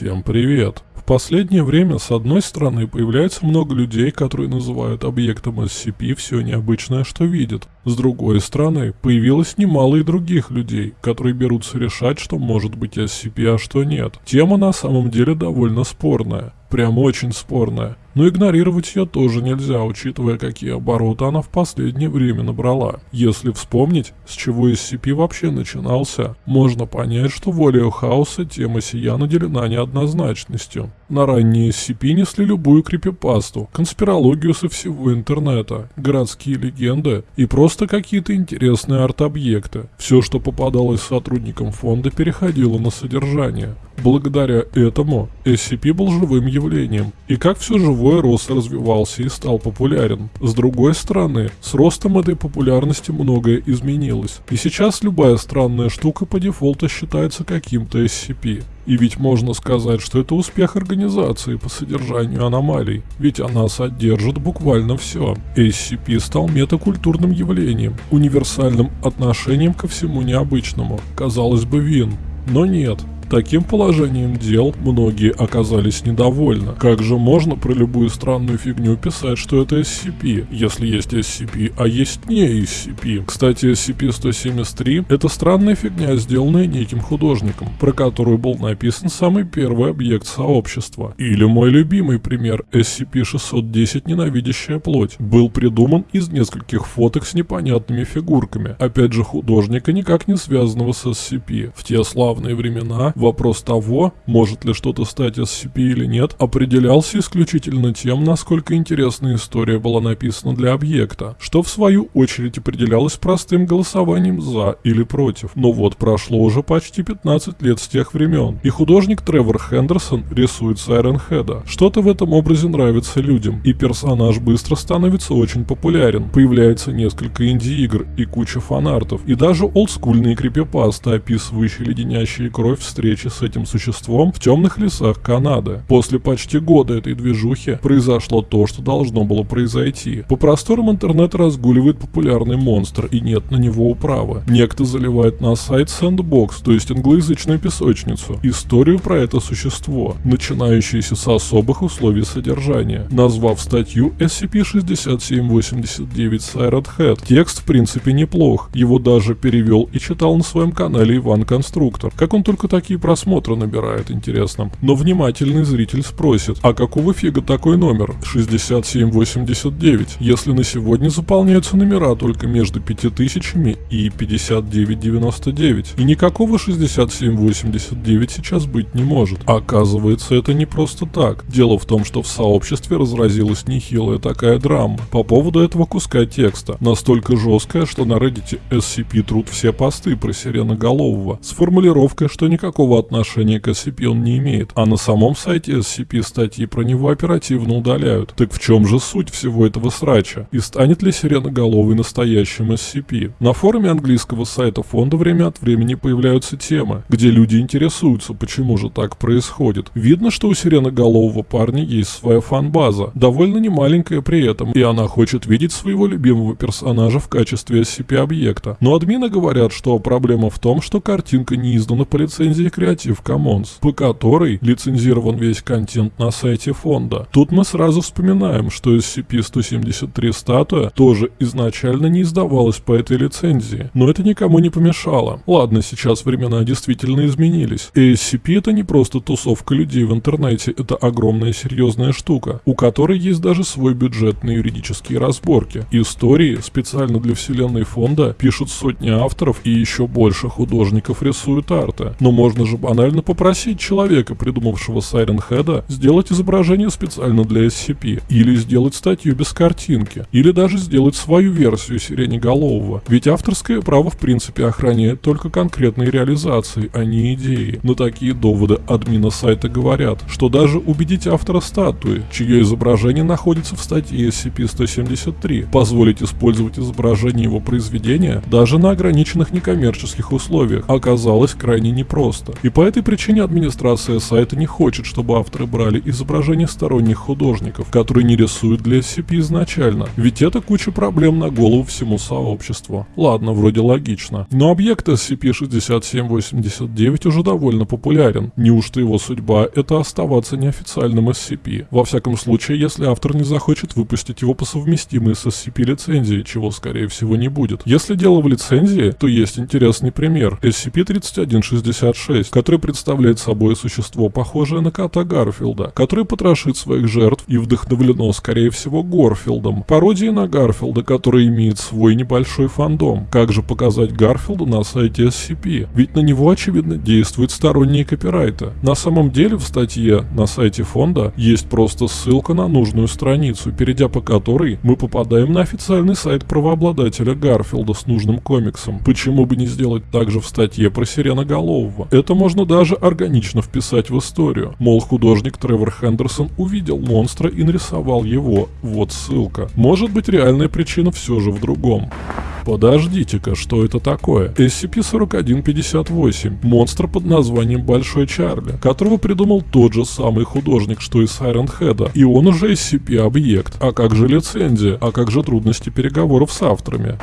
Всем привет! В последнее время, с одной стороны, появляется много людей, которые называют объектом SCP все необычное, что видят. С другой стороны, появилось немало и других людей, которые берутся решать, что может быть SCP, а что нет. Тема на самом деле довольно спорная. Прям очень спорная. Но игнорировать ее тоже нельзя, учитывая, какие обороты она в последнее время набрала. Если вспомнить, с чего SCP вообще начинался, можно понять, что волею хаоса тема сия наделена неоднозначностью. На ранние SCP несли любую крипипасту, конспирологию со всего интернета, городские легенды и просто какие-то интересные арт-объекты. Все, что попадалось сотрудникам фонда, переходило на содержание. Благодаря этому SCP был живым явлением, и как все живое рос и развивался и стал популярен. С другой стороны, с ростом этой популярности многое изменилось, и сейчас любая странная штука по дефолту считается каким-то SCP. И ведь можно сказать, что это успех организации по содержанию аномалий, ведь она содержит буквально все. SCP стал метакультурным явлением, универсальным отношением ко всему необычному. Казалось бы, вин. Но нет, Таким положением дел многие оказались недовольны. Как же можно про любую странную фигню писать, что это SCP, если есть SCP, а есть не SCP? Кстати, SCP-173 — это странная фигня, сделанная неким художником, про которую был написан самый первый объект сообщества. Или мой любимый пример — SCP-610 «Ненавидящая плоть» был придуман из нескольких фоток с непонятными фигурками, опять же художника, никак не связанного с SCP. В те славные времена Вопрос того, может ли что-то стать SCP или нет, определялся исключительно тем, насколько интересная история была написана для объекта, что в свою очередь определялось простым голосованием «за» или «против». Но вот прошло уже почти 15 лет с тех времен, и художник Тревор Хендерсон рисует Сайрен Хеда. Что-то в этом образе нравится людям, и персонаж быстро становится очень популярен. Появляется несколько инди-игр и куча фанартов, и даже олдскульные крипипасты, описывающие леденящие кровь встречи встречи с этим существом в темных лесах Канады. После почти года этой движухи произошло то, что должно было произойти. По просторам интернета разгуливает популярный монстр, и нет на него управы. Некто заливает на сайт Sandbox, то есть англоязычную песочницу, историю про это существо, начинающуюся с особых условий содержания, назвав статью SCP-6789 Siren Head. Текст в принципе неплох, его даже перевел и читал на своем канале Иван Конструктор. Как он только такие просмотры набирает, интересно. Но внимательный зритель спросит, а какого фига такой номер 6789, если на сегодня заполняются номера только между 5000 и 5999, и никакого 6789 сейчас быть не может. Оказывается, это не просто так. Дело в том, что в сообществе разразилась нехилая такая драма по поводу этого куска текста, настолько жесткая, что на Reddit SCP труд все посты про сиреноголового с формулировкой, что никакого никакого отношения к SCP он не имеет, а на самом сайте SCP статьи про него оперативно удаляют. Так в чем же суть всего этого срача? И станет ли Сиреноголовый настоящим SCP? На форуме английского сайта фонда время от времени появляются темы, где люди интересуются, почему же так происходит. Видно, что у Сиреноголового парня есть своя фан-база, довольно немаленькая при этом, и она хочет видеть своего любимого персонажа в качестве SCP-объекта. Но админы говорят, что проблема в том, что картинка не издана по лицензии Creative Commons, по которой лицензирован весь контент на сайте фонда. Тут мы сразу вспоминаем, что SCP-173 статуя тоже изначально не издавалась по этой лицензии, но это никому не помешало. Ладно, сейчас времена действительно изменились. И SCP это не просто тусовка людей в интернете, это огромная серьезная штука, у которой есть даже свой бюджет на юридические разборки. Истории специально для вселенной фонда пишут сотни авторов и еще больше художников рисуют арты. Но можно же банально попросить человека, придумавшего Siren Head, сделать изображение специально для SCP, или сделать статью без картинки, или даже сделать свою версию сиреноголового. Ведь авторское право в принципе охраняет только конкретные реализации, а не идеи. Но такие доводы админа сайта говорят, что даже убедить автора статуи, чье изображение находится в статье SCP-173, позволить использовать изображение его произведения даже на ограниченных некоммерческих условиях, оказалось крайне непросто. Сайта. И по этой причине администрация сайта не хочет, чтобы авторы брали изображения сторонних художников, которые не рисуют для SCP изначально, ведь это куча проблем на голову всему сообществу. Ладно, вроде логично. Но объект SCP-6789 уже довольно популярен. Неужто его судьба — это оставаться неофициальным SCP? Во всяком случае, если автор не захочет выпустить его по совместимой с SCP-лицензией, чего скорее всего не будет. Если дело в лицензии, то есть интересный пример. SCP-3166, который представляет собой существо, похожее на кота Гарфилда, который потрошит своих жертв и вдохновлено, скорее всего, Горфилдом. Пародия на Гарфилда, который имеет свой небольшой фандом. Как же показать Гарфилда на сайте SCP? Ведь на него, очевидно, действуют сторонние копирайты. На самом деле в статье на сайте фонда есть просто ссылка на нужную страницу, перейдя по которой мы попадаем на официальный сайт правообладателя Гарфилда с нужным комиксом. Почему бы не сделать так же в статье про Сиреноголового? Это можно даже органично вписать в историю. Мол, художник Тревор Хендерсон увидел монстра и нарисовал его. Вот ссылка. Может быть реальная причина все же в другом. Подождите-ка, что это такое? SCP-4158. Монстр под названием Большой Чарли, которого придумал тот же самый художник, что и Сайрен Хеда. И он уже SCP-объект. А как же лицензия? А как же трудности переговоров с авторами?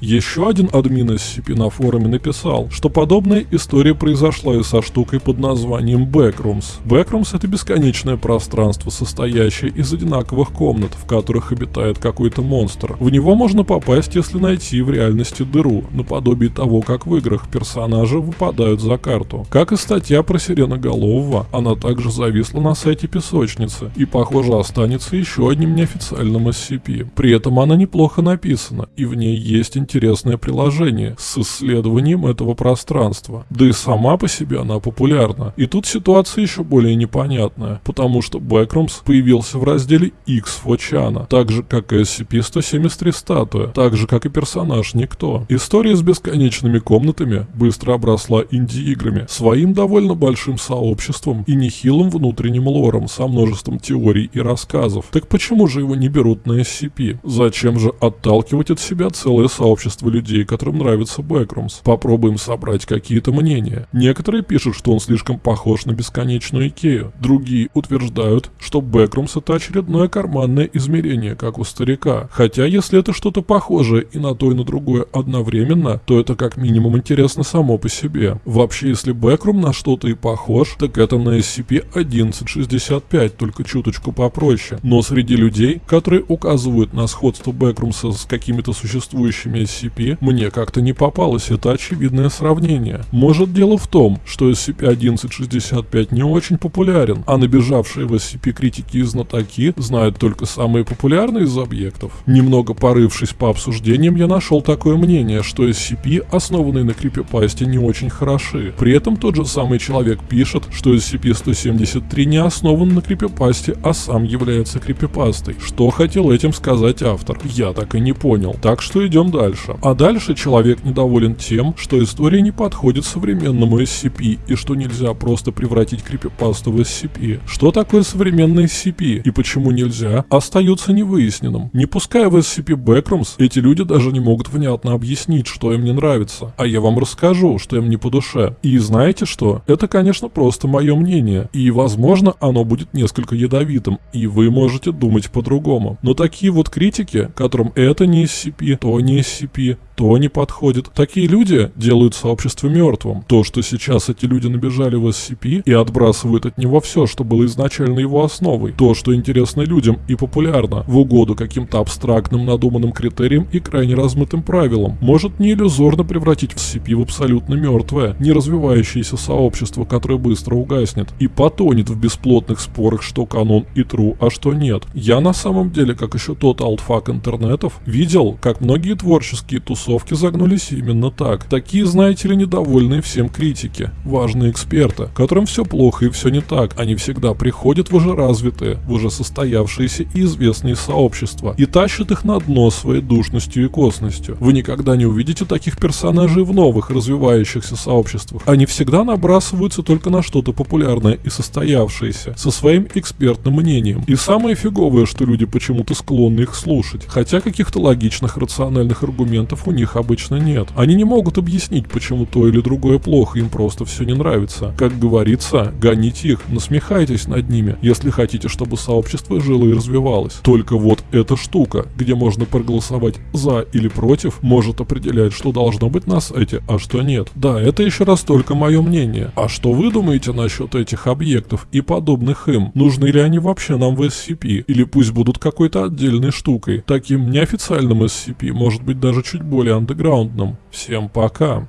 Еще один админ SCP на форуме написал, что подобная история произошла и со штукой под названием Backrooms. Backrooms это бесконечное пространство, состоящее из одинаковых комнат, в которых обитает какой-то монстр. В него можно попасть, если найти в реальности дыру, наподобие того, как в играх персонажи выпадают за карту. Как и статья про Сиреноголового, она также зависла на сайте песочницы и, похоже, останется еще одним неофициальным SCP. При этом она неплохо написана, и в ней есть интересное приложение с исследованием этого пространства. Да и сама по себе она популярна. И тут ситуация еще более непонятная, потому что Backrooms появился в разделе X Фочана, так же как и SCP-173 статуя, так же как и персонаж Никто. История с бесконечными комнатами быстро обросла инди-играми, своим довольно большим сообществом и нехилым внутренним лором со множеством теорий и рассказов. Так почему же его не берут на SCP? Зачем же отталкивать от себя целое сообщество людей, которым нравится Бэкрумс. Попробуем собрать какие-то мнения. Некоторые пишут, что он слишком похож на бесконечную Икею. Другие утверждают, что Бэкрумс это очередное карманное измерение, как у старика. Хотя, если это что-то похожее и на то, и на другое одновременно, то это как минимум интересно само по себе. Вообще, если Бэкрум на что-то и похож, так это на SCP-1165, только чуточку попроще. Но среди людей, которые указывают на сходство Бэкрумса с какими-то существующими SCP, мне как-то не попалось это очевидное сравнение. Может дело в том, что SCP-1165 не очень популярен, а набежавшие в SCP критики и знатоки знают только самые популярные из объектов. Немного порывшись по обсуждениям, я нашел такое мнение, что SCP, основанные на крипипасте, не очень хороши. При этом тот же самый человек пишет, что SCP-173 не основан на крипипасте, а сам является крипипастой. Что хотел этим сказать автор? Я так и не понял. Так что идем дальше. А дальше человек недоволен тем, что история не подходит современному SCP и что нельзя просто превратить крипипасту в SCP. Что такое современный SCP и почему нельзя, остается невыясненным. Не пуская в SCP Backrooms, эти люди даже не могут внятно объяснить, что им не нравится. А я вам расскажу, что им не по душе. И знаете что? Это, конечно, просто мое мнение. И, возможно, оно будет несколько ядовитым, и вы можете думать по-другому. Но такие вот критики, которым это не SCP, то не SCP, то не подходит. Такие люди делают сообщество мертвым. То, что сейчас эти люди набежали в SCP и отбрасывают от него все, что было изначально его основой. То, что интересно людям и популярно, в угоду каким-то абстрактным надуманным критериям и крайне размытым правилам, может не иллюзорно превратить в SCP в абсолютно мертвое, не развивающееся сообщество, которое быстро угаснет и потонет в бесплотных спорах, что канон и true, а что нет. Я на самом деле, как еще тот алтфак интернетов, видел, как многие творческие тусовки тусовки загнулись именно так. Такие, знаете ли, недовольные всем критики, важные эксперты, которым все плохо и все не так. Они всегда приходят в уже развитые, в уже состоявшиеся и известные сообщества и тащат их на дно своей душностью и косностью. Вы никогда не увидите таких персонажей в новых развивающихся сообществах. Они всегда набрасываются только на что-то популярное и состоявшееся, со своим экспертным мнением. И самое фиговое, что люди почему-то склонны их слушать, хотя каких-то логичных рациональных аргументов у них обычно нет. Они не могут объяснить, почему то или другое плохо, им просто все не нравится. Как говорится, гоните их, насмехайтесь над ними, если хотите, чтобы сообщество жило и развивалось. Только вот эта штука, где можно проголосовать за или против, может определять, что должно быть на сайте, а что нет. Да, это еще раз только мое мнение. А что вы думаете насчет этих объектов и подобных им? Нужны ли они вообще нам в SCP? Или пусть будут какой-то отдельной штукой? Таким неофициальным SCP, может быть даже чуть более андеграундным. Всем пока.